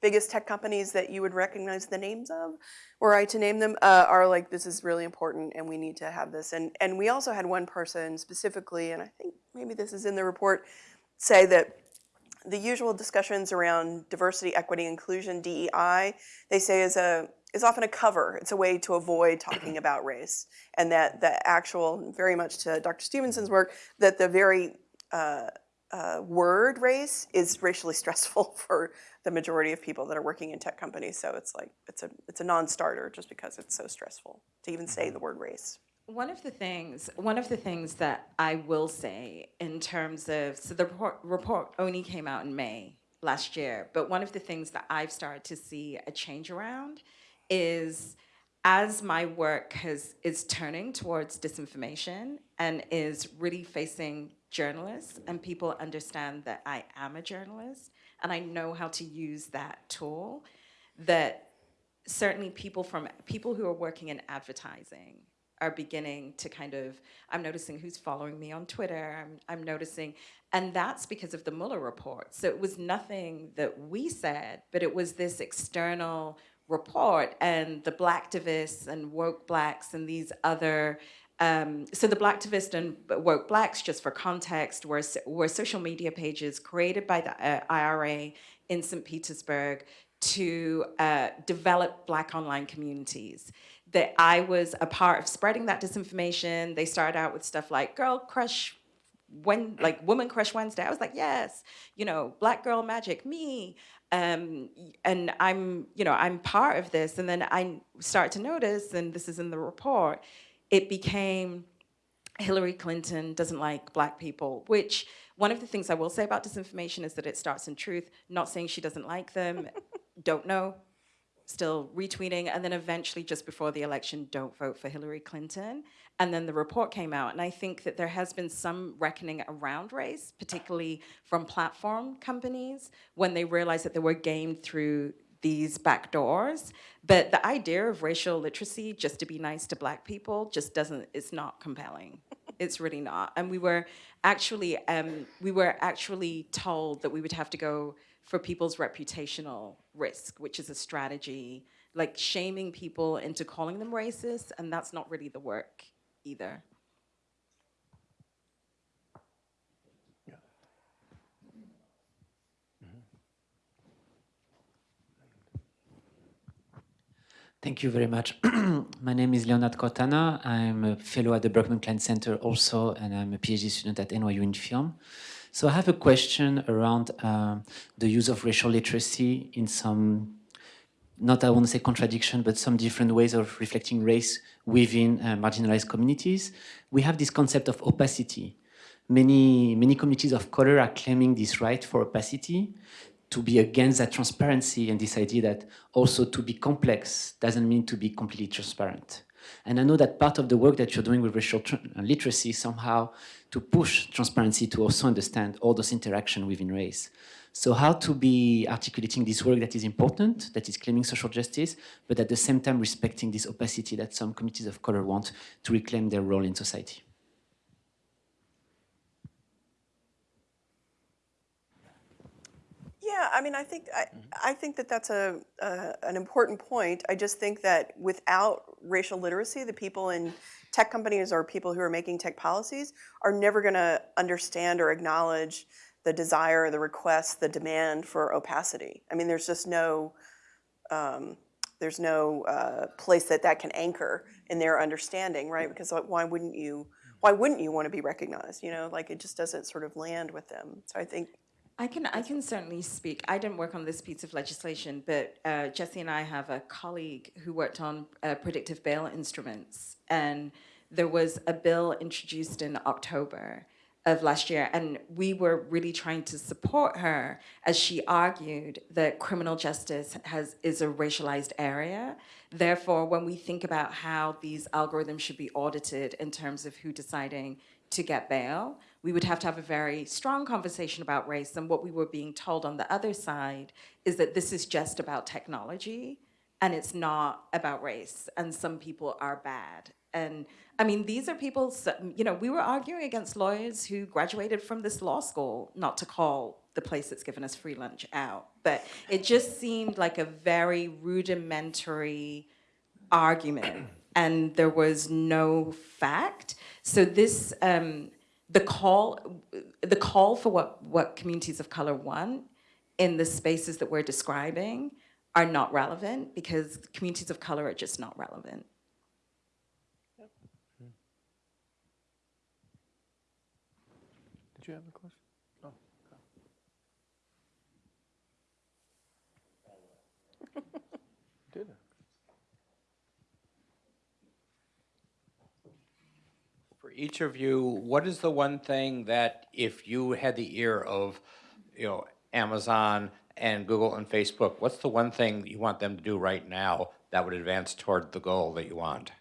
biggest tech companies that you would recognize the names of, were I to name them, uh, are like, this is really important and we need to have this. And, and we also had one person specifically, and I think maybe this is in the report, say that the usual discussions around diversity, equity, inclusion, DEI, they say is a is often a cover. It's a way to avoid talking about race, and that the actual, very much to Dr. Stevenson's work, that the very uh, uh, word race is racially stressful for the majority of people that are working in tech companies. So it's like it's a it's a non-starter just because it's so stressful to even say the word race. One of the things, one of the things that I will say in terms of, so the report, report only came out in May last year, but one of the things that I've started to see a change around is as my work has is turning towards disinformation and is really facing journalists and people understand that I am a journalist and I know how to use that tool, that certainly people from people who are working in advertising are beginning to kind of, I'm noticing who's following me on Twitter, I'm, I'm noticing, and that's because of the Mueller report. So it was nothing that we said, but it was this external report and the blacktivists and woke blacks and these other um, so the Blacktivist and Woke Blacks, just for context, were, were social media pages created by the uh, IRA in St. Petersburg to uh, develop Black online communities. That I was a part of spreading that disinformation. They started out with stuff like Girl Crush when like woman crush wednesday. I was like yes you know black girl magic me. Um, and i'm you know i'm part of this. And then i start to notice and this is in the report it became Hillary Clinton doesn't like black people, which one of the things I will say about disinformation is that it starts in truth, not saying she doesn't like them, don't know, still retweeting, and then eventually just before the election, don't vote for Hillary Clinton. And then the report came out, and I think that there has been some reckoning around race, particularly from platform companies, when they realized that they were gamed through these back doors. But the idea of racial literacy just to be nice to black people just doesn't, it's not compelling. It's really not. And we were actually, um, we were actually told that we would have to go for people's reputational risk, which is a strategy, like shaming people into calling them racist, and that's not really the work either. Thank you very much. My name is Leonard Cortana. I'm a fellow at the Berkman Klein Center also, and I'm a PhD student at NYU in film. So I have a question around uh, the use of racial literacy in some, not I want to say contradiction, but some different ways of reflecting race within uh, marginalized communities. We have this concept of opacity. Many, many communities of color are claiming this right for opacity to be against that transparency and this idea that also to be complex doesn't mean to be completely transparent. And I know that part of the work that you're doing with racial uh, literacy somehow to push transparency to also understand all those interaction within race. So how to be articulating this work that is important, that is claiming social justice, but at the same time respecting this opacity that some communities of color want to reclaim their role in society. Yeah, I mean, I think I, I think that that's a, a an important point. I just think that without racial literacy, the people in tech companies or people who are making tech policies are never going to understand or acknowledge the desire, the request, the demand for opacity. I mean, there's just no um, there's no uh, place that that can anchor in their understanding, right? Because like, why wouldn't you why wouldn't you want to be recognized? You know, like it just doesn't sort of land with them. So I think I can I can certainly speak. I didn't work on this piece of legislation, but uh, Jessie and I have a colleague who worked on uh, predictive bail instruments, and there was a bill introduced in October of last year, and we were really trying to support her as she argued that criminal justice has is a racialized area. Therefore, when we think about how these algorithms should be audited in terms of who deciding to get bail, we would have to have a very strong conversation about race. And what we were being told on the other side is that this is just about technology and it's not about race. And some people are bad. And I mean, these are people, you know, we were arguing against lawyers who graduated from this law school, not to call the place that's given us free lunch out. But it just seemed like a very rudimentary argument and there was no fact. So this, um, the call, the call for what, what communities of color want in the spaces that we're describing are not relevant because communities of color are just not relevant. Hmm. Did you have a question? Oh, Did it? For each of you, what is the one thing that if you had the ear of, you know, Amazon and Google and Facebook, what's the one thing you want them to do right now that would advance toward the goal that you want?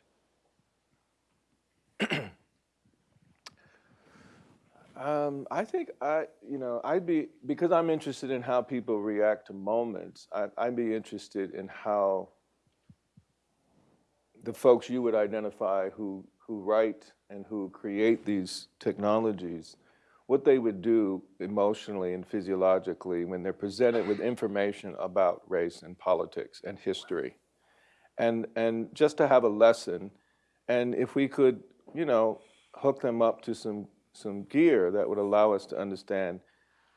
Um, I think I, you know, I'd be, because I'm interested in how people react to moments, I, I'd be interested in how the folks you would identify who, who write and who create these technologies, what they would do emotionally and physiologically when they're presented with information about race and politics and history. And, and just to have a lesson, and if we could, you know, hook them up to some some gear that would allow us to understand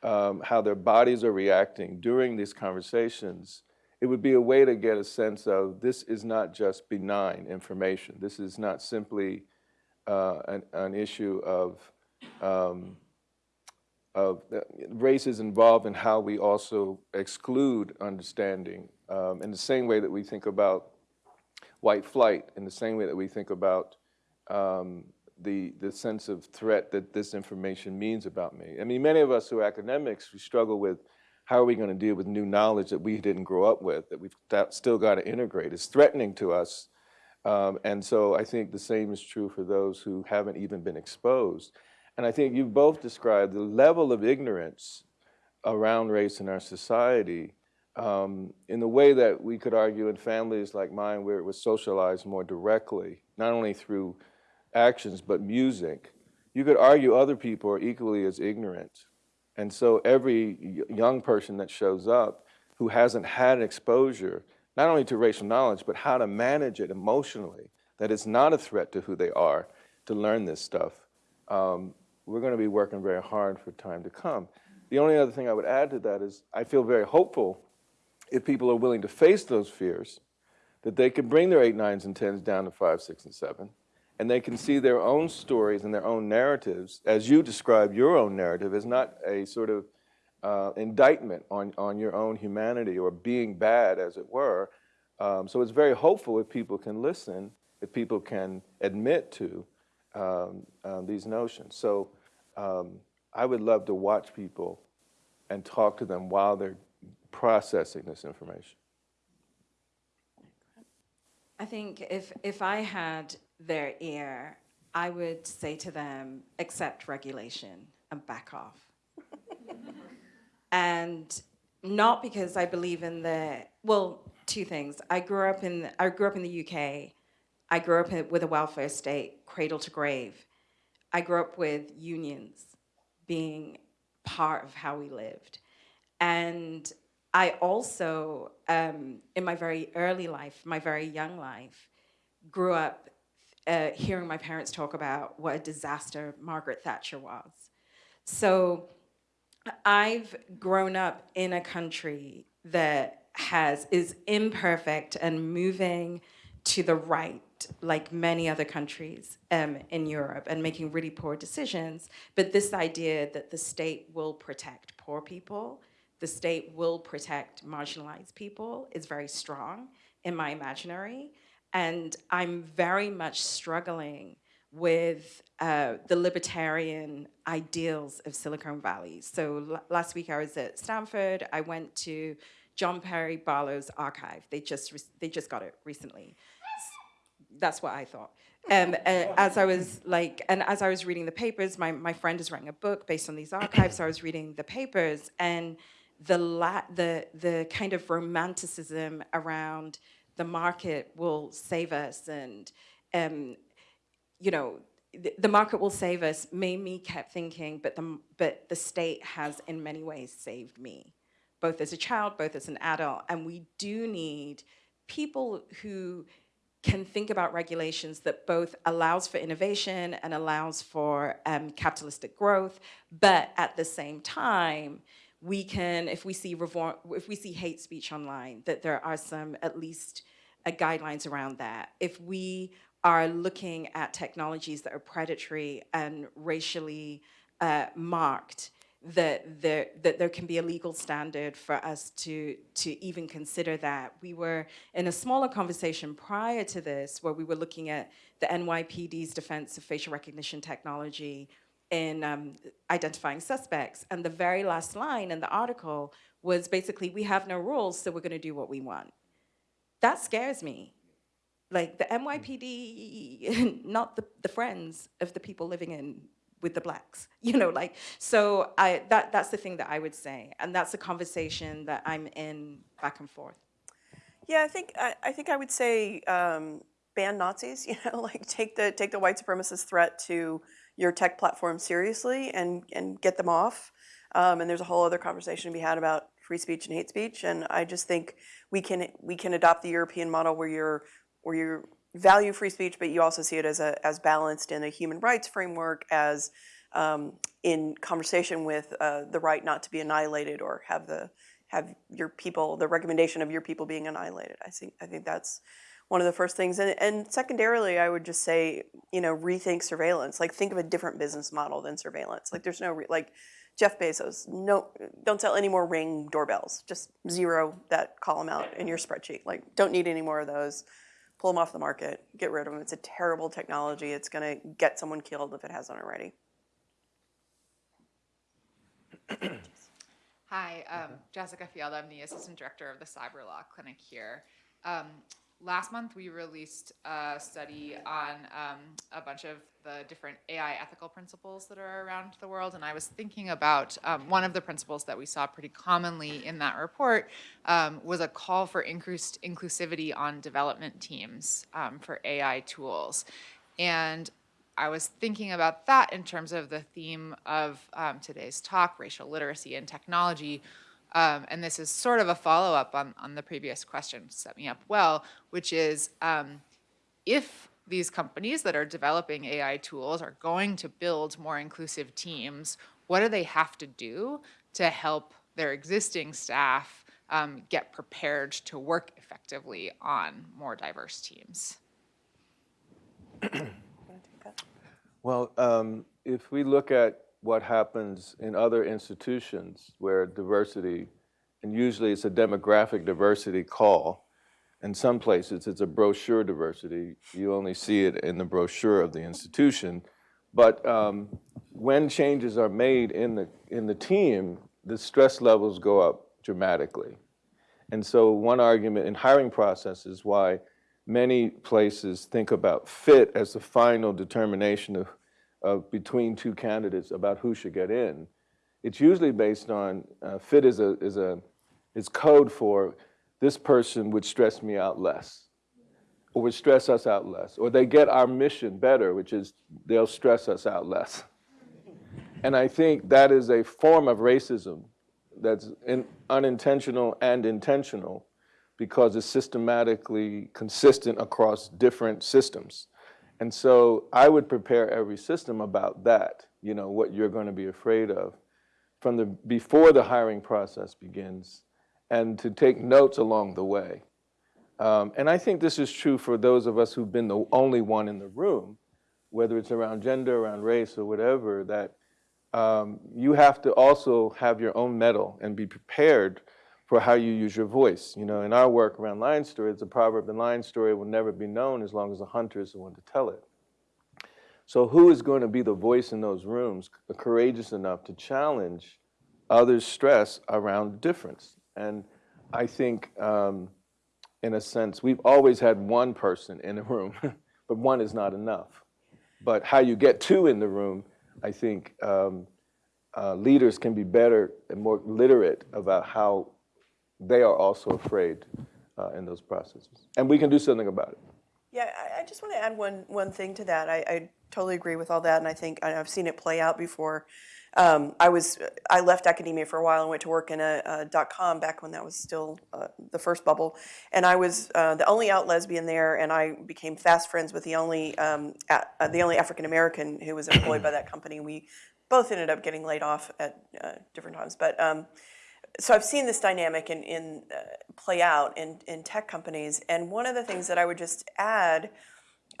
um, how their bodies are reacting during these conversations, it would be a way to get a sense of this is not just benign information. This is not simply uh, an, an, issue of, um, of uh, race is involved in how we also exclude understanding um, in the same way that we think about white flight, in the same way that we think about um, the, the sense of threat that this information means about me. I mean, many of us who are academics, we struggle with how are we going to deal with new knowledge that we didn't grow up with, that we've still got to integrate. It's threatening to us. Um, and so I think the same is true for those who haven't even been exposed. And I think you've both described the level of ignorance around race in our society um, in the way that we could argue in families like mine where it was socialized more directly, not only through actions but music. You could argue other people are equally as ignorant. And so every young person that shows up who hasn't had exposure, not only to racial knowledge, but how to manage it emotionally, that it's not a threat to who they are to learn this stuff, um, we're going to be working very hard for time to come. The only other thing I would add to that is I feel very hopeful if people are willing to face those fears, that they can bring their eight, nines, and tens down to five, six, and seven, and they can see their own stories and their own narratives, as you describe your own narrative, as not a sort of uh, indictment on, on your own humanity or being bad, as it were. Um, so it's very hopeful if people can listen, if people can admit to um, uh, these notions. So um, I would love to watch people and talk to them while they're processing this information. I think if, if I had their ear, I would say to them, accept regulation and back off. and not because I believe in the, well, two things. I grew up in, I grew up in the UK. I grew up in, with a welfare state, cradle to grave. I grew up with unions being part of how we lived. And I also, um, in my very early life, my very young life, grew up uh, hearing my parents talk about what a disaster Margaret Thatcher was. So I've grown up in a country that has is imperfect and moving to the right, like many other countries um, in Europe, and making really poor decisions. But this idea that the state will protect poor people, the state will protect marginalized people is very strong in my imaginary. And I'm very much struggling with uh, the libertarian ideals of Silicon Valley. So last week I was at Stanford. I went to John Perry Barlow's archive. They just they just got it recently. That's what I thought. Um, as I was like, and as I was reading the papers, my, my friend is writing a book based on these archives. so I was reading the papers, and the la- the the kind of romanticism around the market will save us and um, you know the, the market will save us made me kept thinking but the but the state has in many ways saved me both as a child both as an adult. And we do need people who can think about regulations that both allows for innovation and allows for um, capitalistic growth but at the same time we can, if we see if we see hate speech online, that there are some at least uh, guidelines around that. If we are looking at technologies that are predatory and racially uh, marked, that there that there can be a legal standard for us to to even consider that. We were in a smaller conversation prior to this where we were looking at the NYPD's defense of facial recognition technology in um, identifying suspects. And the very last line in the article was basically, we have no rules, so we're gonna do what we want. That scares me. Like the NYPD, not the, the friends of the people living in with the blacks, you know, like, so I, that, that's the thing that I would say. And that's a conversation that I'm in back and forth. Yeah, I think I, I think I would say um, ban Nazis. You know, like take the take the white supremacist threat to your tech platform seriously and and get them off. Um, and there's a whole other conversation to be had about free speech and hate speech. And I just think we can we can adopt the European model where you're where you value free speech, but you also see it as a as balanced in a human rights framework, as um, in conversation with uh, the right not to be annihilated or have the have your people the recommendation of your people being annihilated. I think I think that's one of the first things. And, and secondarily, I would just say, you know, rethink surveillance. Like think of a different business model than surveillance. Like there's no re- like Jeff Bezos, no, don't sell any more Ring doorbells. Just zero that column out in your spreadsheet. Like don't need any more of those. pull them off the market, get rid of them. It's a terrible technology. It's going to get someone killed if it hasn't already. Hi, um, Jessica Fjeld. I'm the assistant director of the Cyber Law Clinic here. Um, last month, we released a study on um, a bunch of the different AI ethical principles that are around the world, and I was thinking about um, one of the principles that we saw pretty commonly in that report um, was a call for increased inclusivity on development teams um, for AI tools. And I was thinking about that in terms of the theme of um, today's talk, racial literacy and technology. Um, and this is sort of a follow up on, on the previous question, set me up well, which is um, if these companies that are developing AI tools are going to build more inclusive teams, what do they have to do to help their existing staff um, get prepared to work effectively on more diverse teams? Well, um, if we look at what happens in other institutions where diversity, and usually it's a demographic diversity call, in some places it's a brochure diversity. You only see it in the brochure of the institution. But um, when changes are made in the, in the team, the stress levels go up dramatically. And so one argument in hiring process is why many places think about fit as the final determination of, of between two candidates about who should get in. It's usually based on uh, fit is a is a is code for this person would stress me out less, or would stress us out less, or they get our mission better, which is they'll stress us out less. And I think that is a form of racism that's in, unintentional and intentional because it's systematically consistent across different systems. And so I would prepare every system about that, you know, what you're going to be afraid of from the before the hiring process begins and to take notes along the way. Um, and I think this is true for those of us who've been the only one in the room, whether it's around gender, around race, or whatever, that um, you have to also have your own metal and be prepared for how you use your voice. You know, in our work around lion story, it's a proverb, the lion story will never be known as long as the hunter is the one to tell it. So who is going to be the voice in those rooms, courageous enough to challenge others' stress around difference? And I think, um, in a sense, we've always had one person in a room, but one is not enough. But how you get two in the room, I think um, uh, leaders can be better and more literate about how they are also afraid uh, in those processes. And we can do something about it. Yeah, I, I just want to add one one thing to that. I, I totally agree with all that, and I think and I've seen it play out before. Um, I was I left academia for a while and went to work in a, a dot com back when that was still uh, the first bubble, and I was uh, the only out lesbian there, and I became fast friends with the only um, uh, the only African American who was employed by that company. We both ended up getting laid off at uh, different times, but. Um, so I've seen this dynamic in, in uh, play out in, in tech companies, and one of the things that I would just add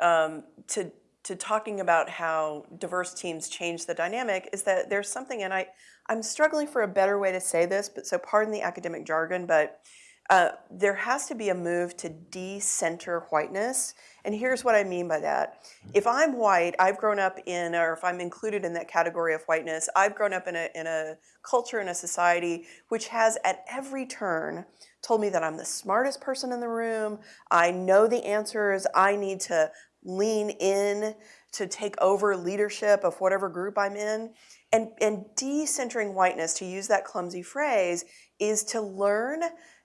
um, to to talking about how diverse teams change the dynamic is that there's something, and I I'm struggling for a better way to say this, but so pardon the academic jargon, but uh, there has to be a move to decenter whiteness. And here's what I mean by that. If I'm white, I've grown up in, or if I'm included in that category of whiteness, I've grown up in a, in a culture, in a society, which has at every turn told me that I'm the smartest person in the room, I know the answers, I need to lean in to take over leadership of whatever group I'm in. And, and decentering whiteness, to use that clumsy phrase, is to learn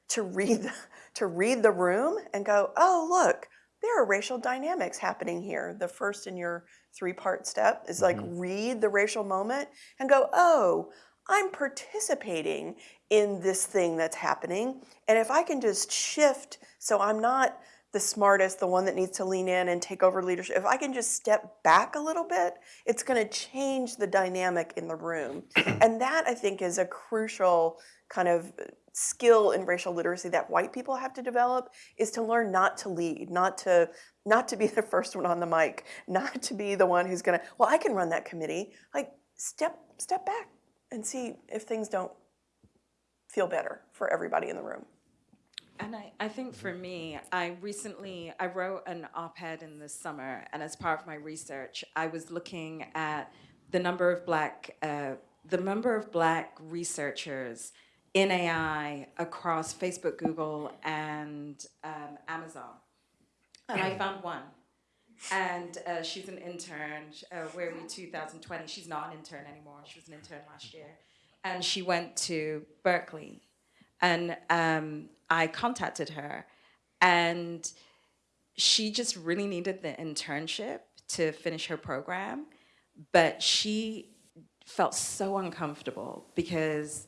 to read to read the room and go, oh look, there are racial dynamics happening here. The first in your three-part step is like Mm-hmm. read the racial moment and go, oh, I'm participating in this thing that's happening. And if I can just shift so I'm not the smartest, the one that needs to lean in and take over leadership, if I can just step back a little bit, it's going to change the dynamic in the room. and that, I think, is a crucial kind of skill in racial literacy that white people have to develop is to learn not to lead, not to not to be the first one on the mic, not to be the one who's going to, well, I can run that committee. Like step step back and see if things don't feel better for everybody in the room. And I, I think for me, I recently, I wrote an op-ed in the summer, and as part of my research, I was looking at the number of black, uh, the number of black researchers in AI across Facebook, Google, and um, Amazon. And I found one. And uh, she's an intern. Uh, where are we, 2020? She's not an intern anymore. She was an intern last year. And she went to Berkeley. And um, I contacted her. And she just really needed the internship to finish her program. But she felt so uncomfortable because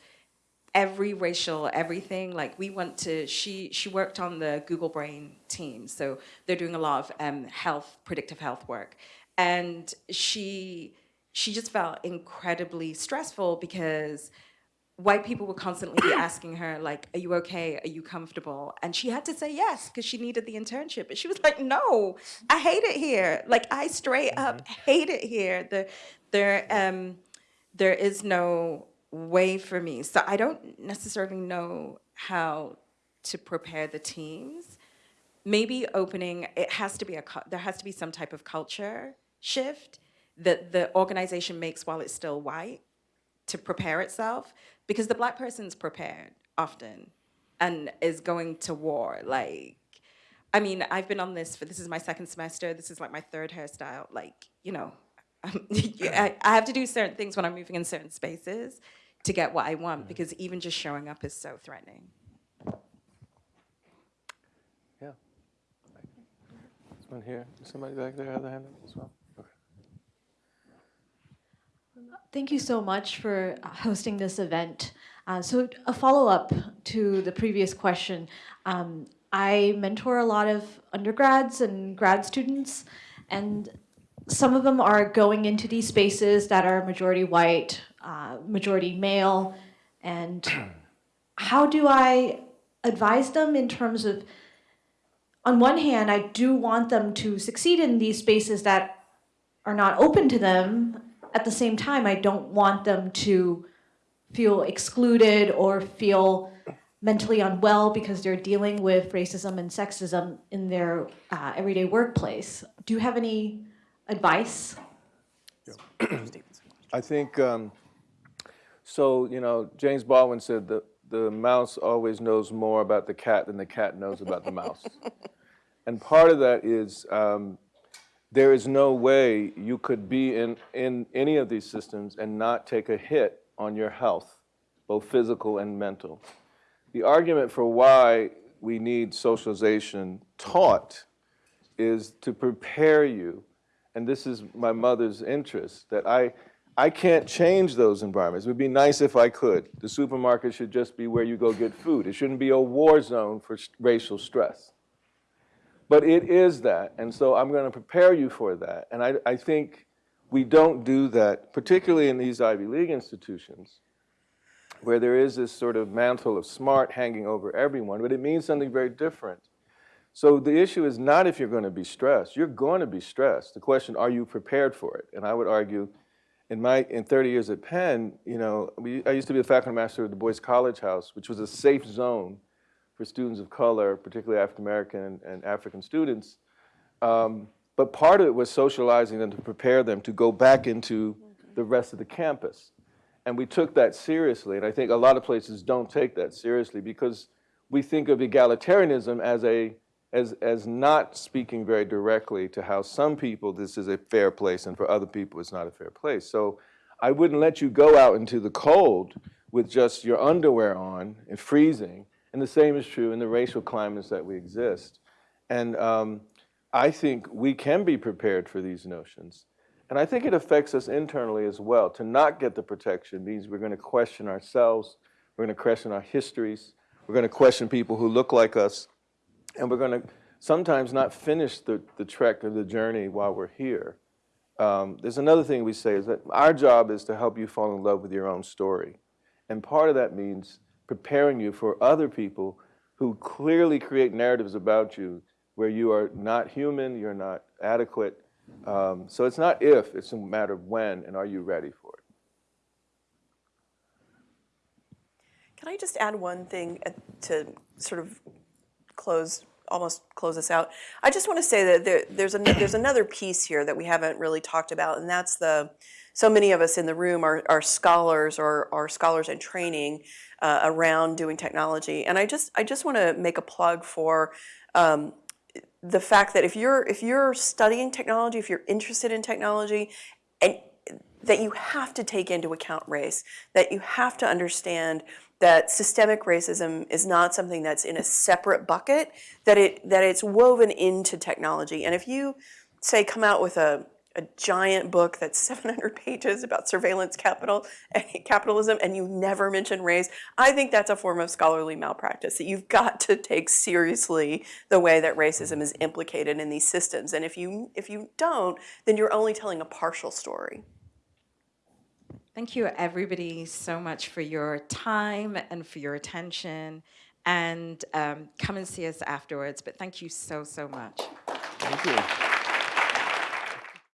every racial everything like we went to she she worked on the google brain team so they're doing a lot of um, health predictive health work. And she she just felt incredibly stressful because white people would constantly be asking her like are you okay? Are you comfortable? And she had to say yes because she needed the internship. But she was like no i hate it here. Like i straight up hate it here. The there um there is no way for me. So I don't necessarily know how to prepare the teams. Maybe opening, it has to be a, there has to be some type of culture shift that the organization makes while it's still white to prepare itself because the black person's prepared often and is going to war. Like, I mean, I've been on this for, this is my second semester, this is like my third hairstyle. Like, you know, I, I have to do certain things when I'm moving in certain spaces to get what I want because even just showing up is so threatening. Yeah. This one here. Somebody back there have their hand up as well? Okay. Thank you so much for hosting this event. Uh, so a follow-up to the previous question. Um, I mentor a lot of undergrads and grad students, and some of them are going into these spaces that are majority white, uh, majority male, and how do I advise them in terms of, on one hand, I do want them to succeed in these spaces that are not open to them. At the same time, I don't want them to feel excluded or feel mentally unwell because they're dealing with racism and sexism in their uh, everyday workplace. Do you have any advice? I think, um, so, you know, James Baldwin said that the mouse always knows more about the cat than the cat knows about the mouse. and part of that is um, there is no way you could be in, in any of these systems and not take a hit on your health, both physical and mental. The argument for why we need socialization taught is to prepare you, and this is my mother's interest, that I, I can't change those environments. It would be nice if I could. The supermarket should just be where you go get food. It shouldn't be a war zone for racial stress. But it is that, and so I'm going to prepare you for that. And I, I think we don't do that, particularly in these Ivy League institutions, where there is this sort of mantle of smart hanging over everyone, but it means something very different. So the issue is not if you're going to be stressed. You're going to be stressed. The question, are you prepared for it? And I would argue, in my in 30 years at Penn, you know, we, I used to be the faculty master of Du Bois College House, which was a safe zone for students of color, particularly African American and, and African students. Um, but part of it was socializing them to prepare them to go back into the rest of the campus. And we took that seriously. And I think a lot of places don't take that seriously because we think of egalitarianism as a as, as not speaking very directly to how some people this is a fair place and for other people it's not a fair place. So I wouldn't let you go out into the cold with just your underwear on and freezing. And the same is true in the racial climates that we exist. And um, I think we can be prepared for these notions. And I think it affects us internally as well. To not get the protection means we're going to question ourselves, we're going to question our histories, we're going to question people who look like us, and we're going to sometimes not finish the, the trek or the journey while we're here. Um, there's another thing we say is that our job is to help you fall in love with your own story. And part of that means preparing you for other people who clearly create narratives about you where you are not human, you're not adequate. Um, so it's not if, it's a matter of when, and are you ready for it? Can I just add one thing uh, to sort of close, almost close us out. I just want to say that there, there's, an, there's another piece here that we haven't really talked about, and that's the, so many of us in the room are, are scholars or are scholars in training uh, around doing technology. And I just, I just want to make a plug for um, the fact that if you're, if you're studying technology, if you're interested in technology, and that you have to take into account race, that you have to understand that systemic racism is not something that's in a separate bucket, that it that it's woven into technology. And if you say come out with a a giant book that's 700 pages about surveillance capital capitalism and you never mention race i think that's a form of scholarly malpractice that you've got to take seriously the way that racism is implicated in these systems and if you if you don't then you're only telling a partial story Thank you, everybody, so much for your time and for your attention. And um, come and see us afterwards. But thank you so, so much. Thank you.